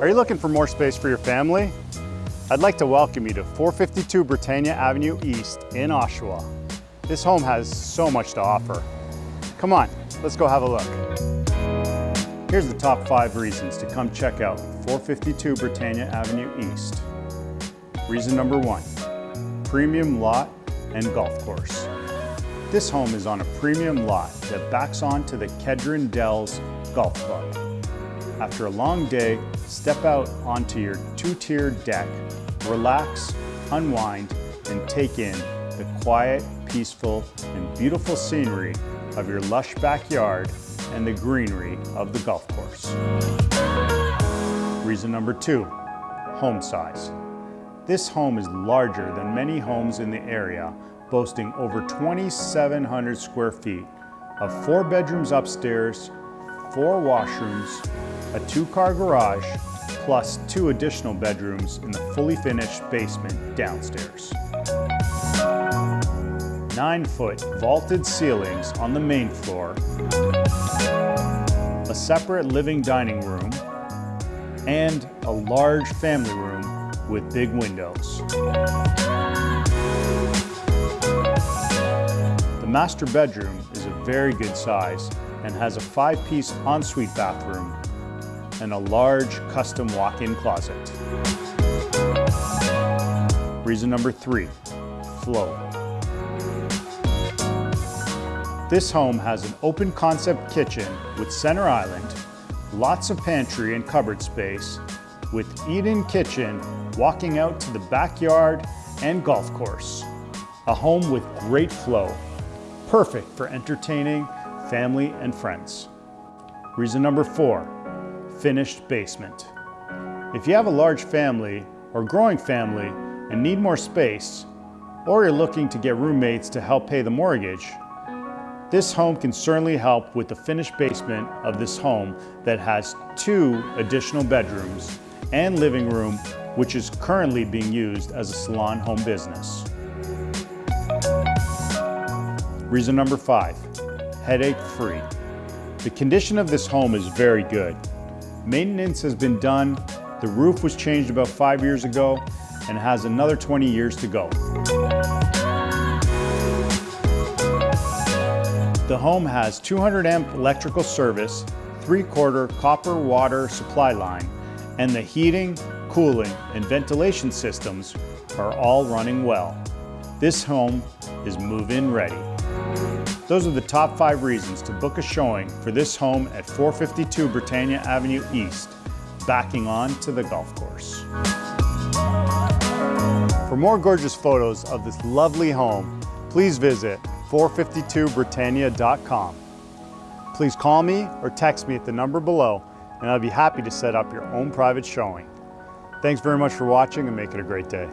Are you looking for more space for your family? I'd like to welcome you to 452 Britannia Avenue East in Oshawa. This home has so much to offer. Come on, let's go have a look. Here's the top five reasons to come check out 452 Britannia Avenue East. Reason number one, premium lot and golf course. This home is on a premium lot that backs onto the Kedron Dells Golf Club. After a long day, step out onto your two-tiered deck, relax, unwind, and take in the quiet, peaceful, and beautiful scenery of your lush backyard and the greenery of the golf course. Reason number two, home size. This home is larger than many homes in the area, boasting over 2,700 square feet of four bedrooms upstairs, four washrooms, a two-car garage, plus two additional bedrooms in the fully finished basement downstairs. Nine-foot vaulted ceilings on the main floor, a separate living dining room, and a large family room with big windows. The master bedroom is a very good size and has a five-piece ensuite bathroom and a large custom walk-in closet. Reason number three, flow. This home has an open concept kitchen with center island, lots of pantry and cupboard space, with eat-in kitchen walking out to the backyard and golf course. A home with great flow, perfect for entertaining family and friends. Reason number four, finished basement. If you have a large family or growing family and need more space, or you're looking to get roommates to help pay the mortgage, this home can certainly help with the finished basement of this home that has two additional bedrooms and living room, which is currently being used as a salon home business. Reason number five, headache free. The condition of this home is very good. Maintenance has been done, the roof was changed about five years ago, and has another 20 years to go. The home has 200 amp electrical service, three quarter copper water supply line, and the heating, cooling, and ventilation systems are all running well. This home is move-in ready. Those are the top five reasons to book a showing for this home at 452 Britannia Avenue East, backing on to the golf course. For more gorgeous photos of this lovely home, please visit 452britannia.com. Please call me or text me at the number below and I'd be happy to set up your own private showing. Thanks very much for watching and make it a great day.